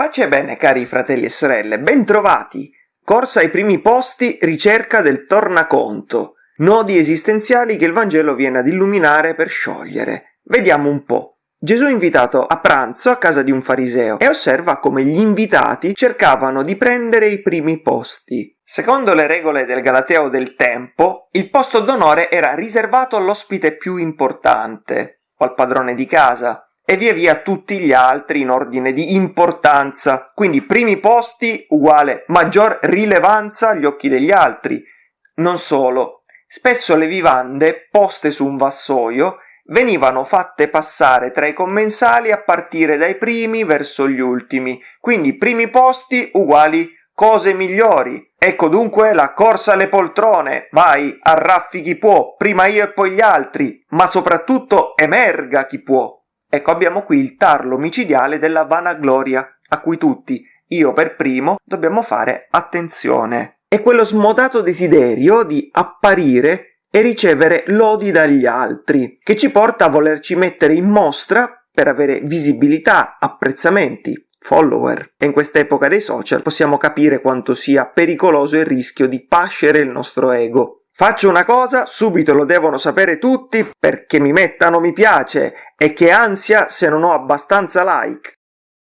Pace e bene, cari fratelli e sorelle, bentrovati! Corsa ai primi posti, ricerca del tornaconto. Nodi esistenziali che il Vangelo viene ad illuminare per sciogliere. Vediamo un po'. Gesù è invitato a pranzo a casa di un fariseo e osserva come gli invitati cercavano di prendere i primi posti. Secondo le regole del Galateo del tempo, il posto d'onore era riservato all'ospite più importante o al padrone di casa e via via tutti gli altri in ordine di importanza. Quindi primi posti uguale maggior rilevanza agli occhi degli altri. Non solo, spesso le vivande poste su un vassoio venivano fatte passare tra i commensali a partire dai primi verso gli ultimi, quindi primi posti uguali cose migliori. Ecco dunque la corsa alle poltrone, vai, arraffi chi può, prima io e poi gli altri, ma soprattutto emerga chi può. Ecco abbiamo qui il tarlo micidiale della vanagloria, a cui tutti, io per primo, dobbiamo fare attenzione. È quello smodato desiderio di apparire e ricevere lodi dagli altri, che ci porta a volerci mettere in mostra per avere visibilità, apprezzamenti, follower. E in quest'epoca dei social possiamo capire quanto sia pericoloso il rischio di pascere il nostro ego. Faccio una cosa, subito lo devono sapere tutti perché mi mettano mi piace e che ansia se non ho abbastanza like.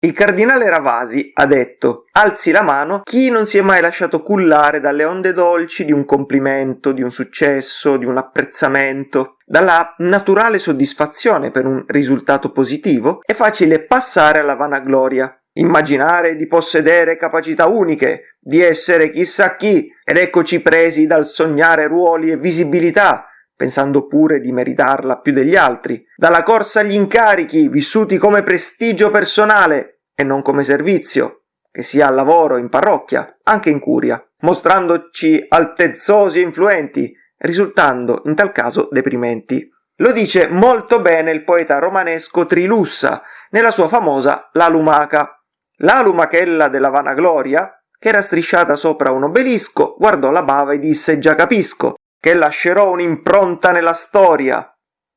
Il cardinale Ravasi ha detto alzi la mano chi non si è mai lasciato cullare dalle onde dolci di un complimento, di un successo, di un apprezzamento. Dalla naturale soddisfazione per un risultato positivo è facile passare alla vanagloria, immaginare di possedere capacità uniche, di essere chissà chi, ed eccoci presi dal sognare ruoli e visibilità, pensando pure di meritarla più degli altri, dalla corsa agli incarichi vissuti come prestigio personale e non come servizio, che sia al lavoro, in parrocchia, anche in curia, mostrandoci altezzosi e influenti, risultando in tal caso deprimenti. Lo dice molto bene il poeta romanesco Trilussa nella sua famosa La Lumaca, la lumachella della vanagloria, che era strisciata sopra un obelisco, guardò la bava e disse già capisco, che lascerò un'impronta nella storia.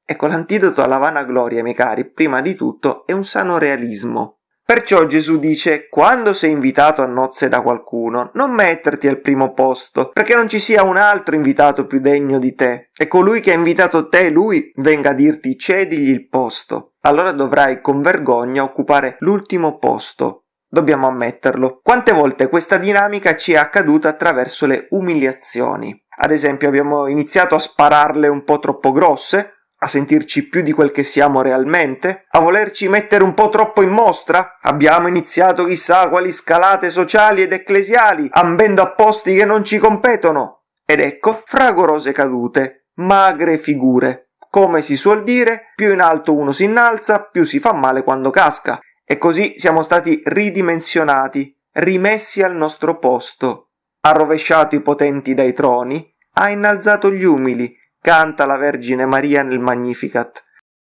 Ecco l'antidoto alla vanagloria, miei cari, prima di tutto è un sano realismo. Perciò Gesù dice, quando sei invitato a nozze da qualcuno, non metterti al primo posto, perché non ci sia un altro invitato più degno di te, e colui che ha invitato te, lui, venga a dirti cedigli il posto. Allora dovrai con vergogna occupare l'ultimo posto, dobbiamo ammetterlo. Quante volte questa dinamica ci è accaduta attraverso le umiliazioni? Ad esempio abbiamo iniziato a spararle un po' troppo grosse, a sentirci più di quel che siamo realmente, a volerci mettere un po' troppo in mostra? Abbiamo iniziato chissà quali scalate sociali ed ecclesiali, ambendo a posti che non ci competono. Ed ecco fragorose cadute, magre figure. Come si suol dire, più in alto uno si innalza, più si fa male quando casca. E così siamo stati ridimensionati, rimessi al nostro posto. Ha rovesciato i potenti dai troni, ha innalzato gli umili, canta la Vergine Maria nel Magnificat.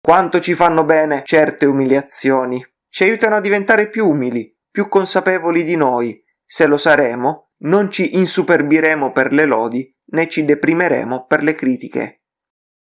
Quanto ci fanno bene certe umiliazioni, ci aiutano a diventare più umili, più consapevoli di noi. Se lo saremo, non ci insuperbiremo per le lodi, né ci deprimeremo per le critiche.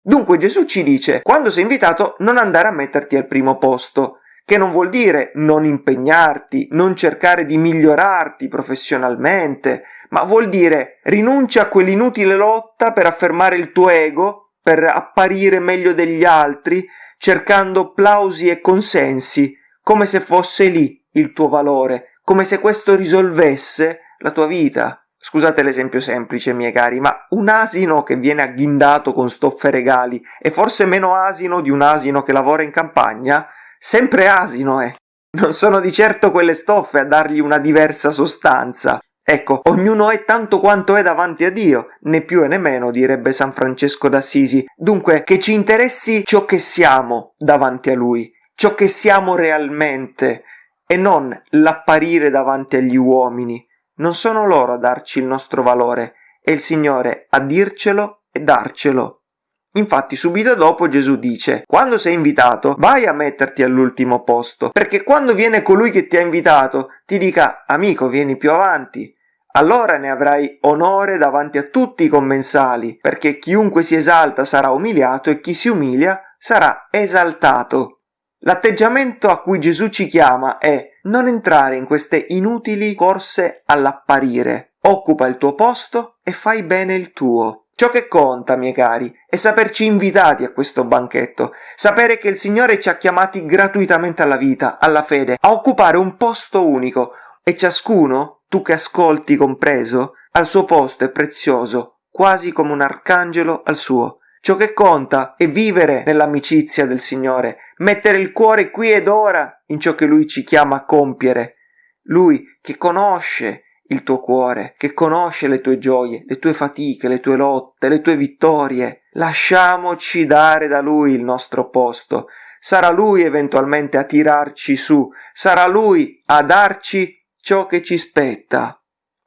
Dunque Gesù ci dice, quando sei invitato, non andare a metterti al primo posto, che non vuol dire non impegnarti, non cercare di migliorarti professionalmente, ma vuol dire rinuncia a quell'inutile lotta per affermare il tuo ego, per apparire meglio degli altri, cercando applausi e consensi, come se fosse lì il tuo valore, come se questo risolvesse la tua vita. Scusate l'esempio semplice, miei cari, ma un asino che viene agghindato con stoffe regali è forse meno asino di un asino che lavora in campagna? Sempre asino è. Non sono di certo quelle stoffe a dargli una diversa sostanza. Ecco, ognuno è tanto quanto è davanti a Dio, né più e né meno, direbbe San Francesco d'Assisi. Dunque, che ci interessi ciò che siamo davanti a Lui, ciò che siamo realmente, e non l'apparire davanti agli uomini. Non sono loro a darci il nostro valore, è il Signore a dircelo e darcelo. Infatti subito dopo Gesù dice, quando sei invitato vai a metterti all'ultimo posto, perché quando viene colui che ti ha invitato ti dica amico vieni più avanti, allora ne avrai onore davanti a tutti i commensali, perché chiunque si esalta sarà umiliato e chi si umilia sarà esaltato. L'atteggiamento a cui Gesù ci chiama è non entrare in queste inutili corse all'apparire. Occupa il tuo posto e fai bene il tuo. Ciò che conta, miei cari, è saperci invitati a questo banchetto, sapere che il Signore ci ha chiamati gratuitamente alla vita, alla fede, a occupare un posto unico e ciascuno, tu che ascolti compreso, al suo posto è prezioso, quasi come un arcangelo al suo. Ciò che conta è vivere nell'amicizia del Signore, mettere il cuore qui ed ora in ciò che Lui ci chiama a compiere. Lui che conosce il tuo cuore, che conosce le tue gioie, le tue fatiche, le tue lotte, le tue vittorie. Lasciamoci dare da Lui il nostro posto. Sarà Lui eventualmente a tirarci su, sarà Lui a darci ciò che ci spetta.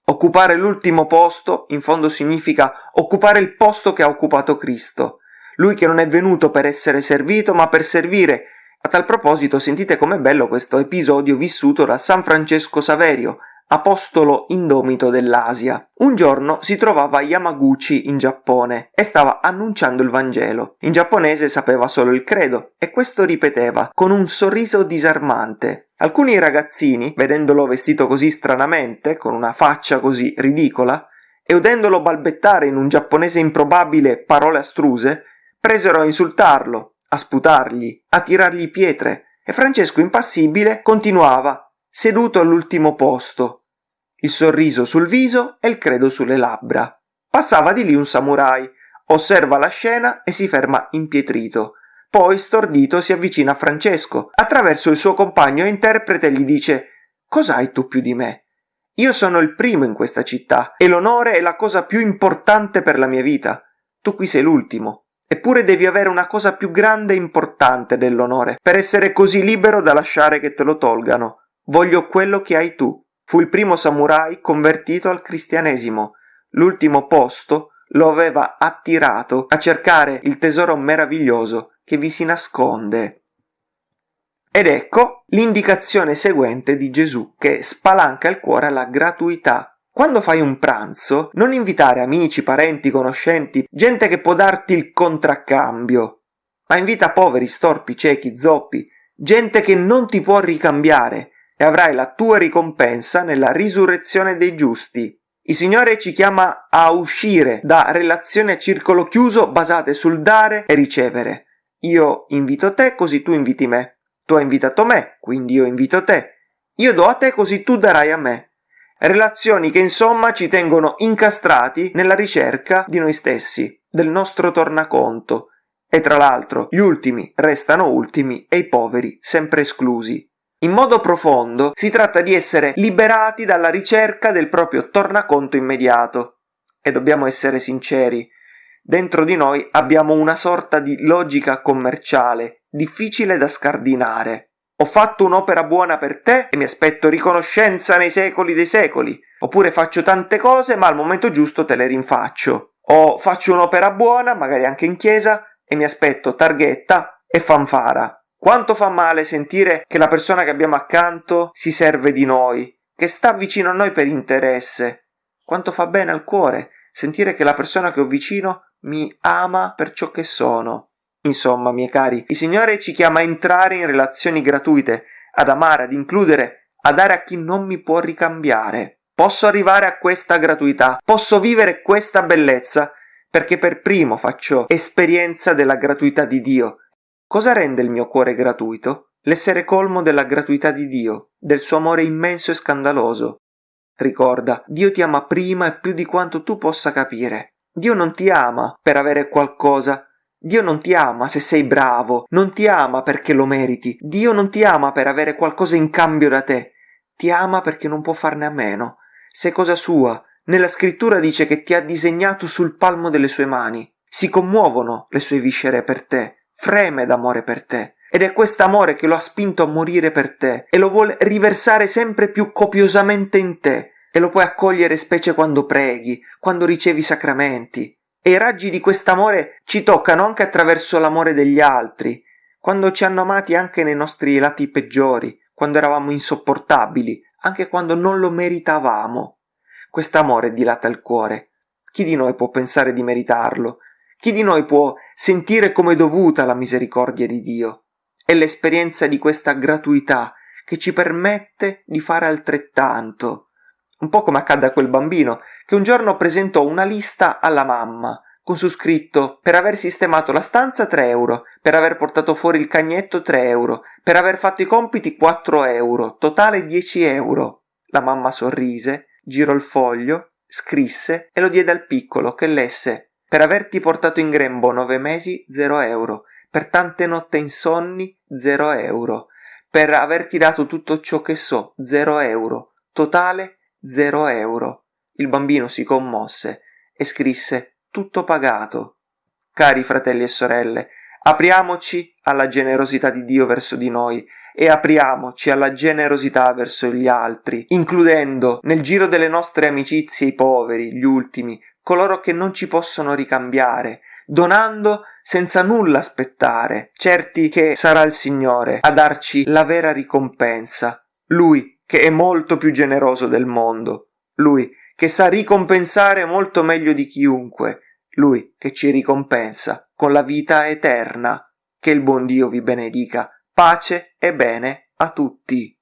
Occupare l'ultimo posto in fondo significa occupare il posto che ha occupato Cristo. Lui che non è venuto per essere servito ma per servire. A tal proposito sentite com'è bello questo episodio vissuto da San Francesco Saverio, apostolo indomito dell'Asia. Un giorno si trovava a Yamaguchi in Giappone e stava annunciando il Vangelo. In giapponese sapeva solo il credo e questo ripeteva con un sorriso disarmante. Alcuni ragazzini, vedendolo vestito così stranamente, con una faccia così ridicola, e udendolo balbettare in un giapponese improbabile parole astruse, presero a insultarlo, a sputargli, a tirargli pietre, e Francesco impassibile continuava seduto all'ultimo posto, il sorriso sul viso e il credo sulle labbra. Passava di lì un samurai, osserva la scena e si ferma impietrito. Poi, stordito, si avvicina a Francesco. Attraverso il suo compagno e interprete gli dice Cos'hai tu più di me? Io sono il primo in questa città e l'onore è la cosa più importante per la mia vita. Tu qui sei l'ultimo. Eppure devi avere una cosa più grande e importante dell'onore per essere così libero da lasciare che te lo tolgano. Voglio quello che hai tu. Fu il primo samurai convertito al cristianesimo. L'ultimo posto lo aveva attirato a cercare il tesoro meraviglioso che vi si nasconde. Ed ecco l'indicazione seguente di Gesù che spalanca il cuore alla gratuità. Quando fai un pranzo, non invitare amici, parenti, conoscenti, gente che può darti il contraccambio, ma invita poveri, storpi, ciechi, zoppi, gente che non ti può ricambiare, e avrai la tua ricompensa nella risurrezione dei giusti. Il Signore ci chiama a uscire da relazioni a circolo chiuso basate sul dare e ricevere. Io invito te così tu inviti me. Tu hai invitato me, quindi io invito te. Io do a te così tu darai a me. Relazioni che insomma ci tengono incastrati nella ricerca di noi stessi, del nostro tornaconto. E tra l'altro gli ultimi restano ultimi e i poveri sempre esclusi. In modo profondo si tratta di essere liberati dalla ricerca del proprio tornaconto immediato. E dobbiamo essere sinceri, dentro di noi abbiamo una sorta di logica commerciale, difficile da scardinare. Ho fatto un'opera buona per te e mi aspetto riconoscenza nei secoli dei secoli. Oppure faccio tante cose ma al momento giusto te le rinfaccio. O faccio un'opera buona, magari anche in chiesa, e mi aspetto targhetta e fanfara. Quanto fa male sentire che la persona che abbiamo accanto si serve di noi, che sta vicino a noi per interesse. Quanto fa bene al cuore sentire che la persona che ho vicino mi ama per ciò che sono. Insomma, miei cari, il Signore ci chiama a entrare in relazioni gratuite, ad amare, ad includere, a dare a chi non mi può ricambiare. Posso arrivare a questa gratuità, posso vivere questa bellezza, perché per primo faccio esperienza della gratuità di Dio, Cosa rende il mio cuore gratuito? L'essere colmo della gratuità di Dio, del suo amore immenso e scandaloso. Ricorda, Dio ti ama prima e più di quanto tu possa capire. Dio non ti ama per avere qualcosa. Dio non ti ama se sei bravo, non ti ama perché lo meriti. Dio non ti ama per avere qualcosa in cambio da te. Ti ama perché non può farne a meno. Sei cosa sua. Nella scrittura dice che ti ha disegnato sul palmo delle sue mani. Si commuovono le sue viscere per te freme d'amore per te. Ed è quest'amore che lo ha spinto a morire per te e lo vuole riversare sempre più copiosamente in te e lo puoi accogliere specie quando preghi, quando ricevi sacramenti. E i raggi di quest'amore ci toccano anche attraverso l'amore degli altri, quando ci hanno amati anche nei nostri lati peggiori, quando eravamo insopportabili, anche quando non lo meritavamo. Quest'amore dilata il cuore. Chi di noi può pensare di meritarlo? Chi di noi può sentire come dovuta la misericordia di Dio? È l'esperienza di questa gratuità che ci permette di fare altrettanto. Un po' come accadde a quel bambino che un giorno presentò una lista alla mamma con su scritto per aver sistemato la stanza 3 euro, per aver portato fuori il cagnetto 3 euro, per aver fatto i compiti 4 euro, totale 10 euro. La mamma sorrise, girò il foglio, scrisse e lo diede al piccolo che lesse per averti portato in grembo nove mesi 0 euro, per tante notte insonni 0 euro, per averti dato tutto ciò che so 0 euro, totale 0 euro. Il bambino si commosse e scrisse tutto pagato. Cari fratelli e sorelle, apriamoci alla generosità di Dio verso di noi e apriamoci alla generosità verso gli altri, includendo nel giro delle nostre amicizie i poveri, gli ultimi, coloro che non ci possono ricambiare, donando senza nulla aspettare, certi che sarà il Signore a darci la vera ricompensa, Lui che è molto più generoso del mondo, Lui che sa ricompensare molto meglio di chiunque, lui che ci ricompensa con la vita eterna. Che il buon Dio vi benedica. Pace e bene a tutti.